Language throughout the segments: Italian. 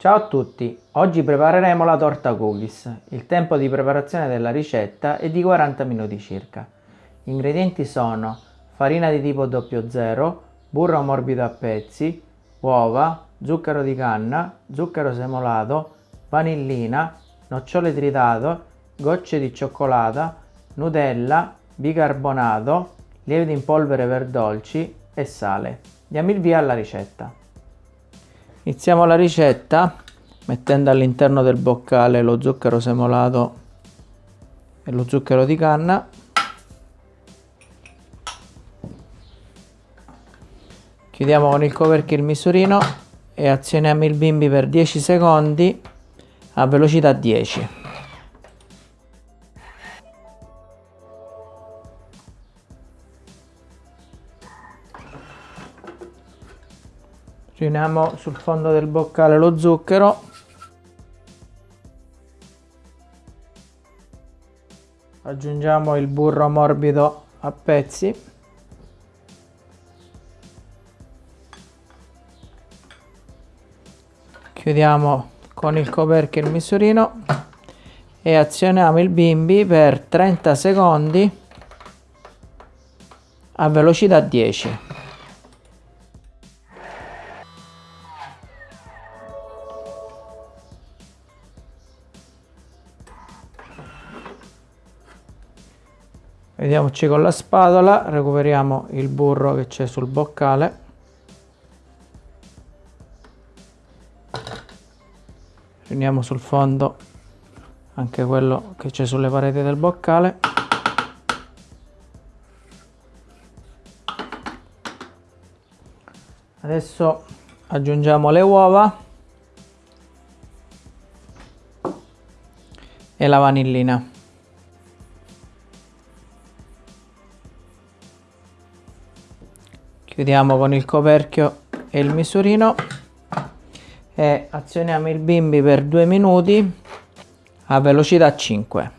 Ciao a tutti, oggi prepareremo la torta cookies. Il tempo di preparazione della ricetta è di 40 minuti circa. Gli ingredienti sono farina di tipo 00, burro morbido a pezzi, uova, zucchero di canna, zucchero semolato, vanillina, nocciole tritato, gocce di cioccolata, nutella, bicarbonato, lievito in polvere per dolci e sale. Diamo il via alla ricetta. Iniziamo la ricetta mettendo all'interno del boccale lo zucchero semolato e lo zucchero di canna. Chiudiamo con il coperchio il misurino e azioniamo il bimbi per 10 secondi a velocità 10. Riuniamo sul fondo del boccale lo zucchero. Aggiungiamo il burro morbido a pezzi. Chiudiamo con il coperchio il misurino e azioniamo il bimbi per 30 secondi a velocità 10 vediamoci con la spatola recuperiamo il burro che c'è sul boccale. Riuniamo sul fondo anche quello che c'è sulle pareti del boccale. Adesso aggiungiamo le uova e la vanillina chiudiamo con il coperchio e il misurino. E azioniamo il bimbi per due minuti a velocità 5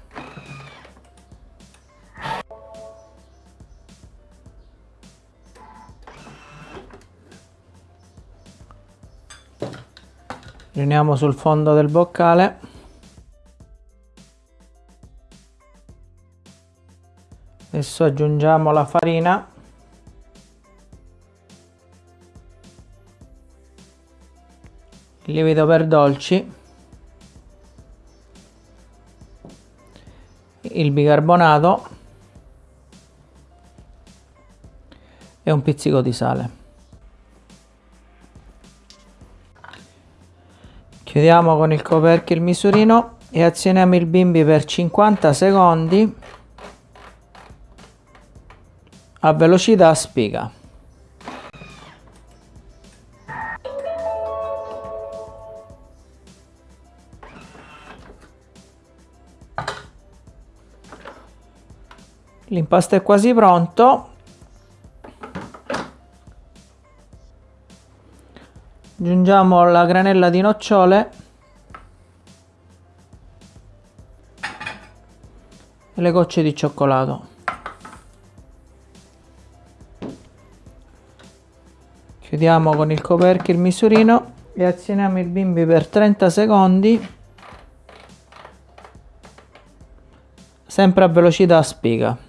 riuniamo sul fondo del boccale. Adesso aggiungiamo la farina il lievito per dolci. Il bicarbonato. E un pizzico di sale. Chiudiamo con il coperchio il misurino e azioniamo il bimbi per 50 secondi a velocità spiga l'impasto è quasi pronto. Aggiungiamo la granella di nocciole. E le gocce di cioccolato. Chiudiamo con il coperchio il misurino e azioniamo il bimbi per 30 secondi. Sempre a velocità spiga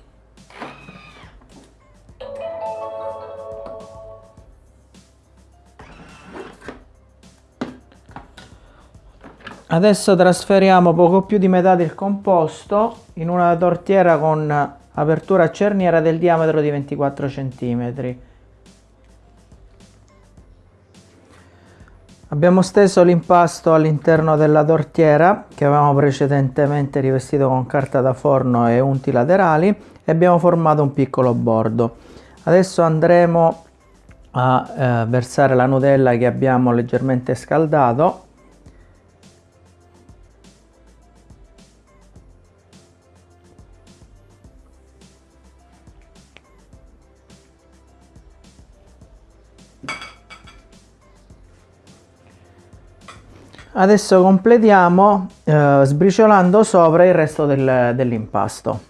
Adesso trasferiamo poco più di metà del composto in una tortiera con apertura a cerniera del diametro di 24 cm. Abbiamo steso l'impasto all'interno della tortiera che avevamo precedentemente rivestito con carta da forno e unti laterali e abbiamo formato un piccolo bordo. Adesso andremo a eh, versare la Nutella che abbiamo leggermente scaldato Adesso completiamo eh, sbriciolando sopra il resto del, dell'impasto.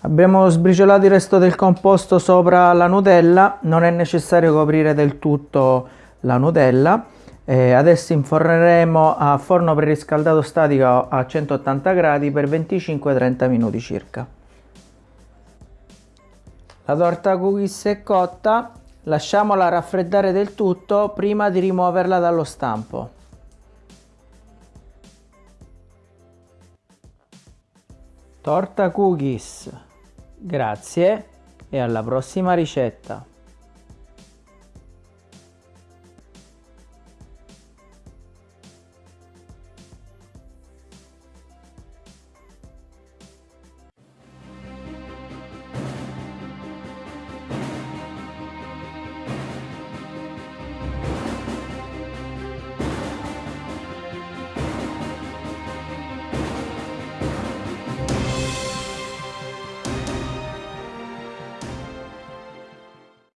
Abbiamo sbriciolato il resto del composto sopra la Nutella, non è necessario coprire del tutto la Nutella eh, adesso inforneremo a forno preriscaldato statico a 180 gradi per 25-30 minuti circa. La torta cookies è cotta, lasciamola raffreddare del tutto prima di rimuoverla dallo stampo. Torta cookies. Grazie e alla prossima ricetta.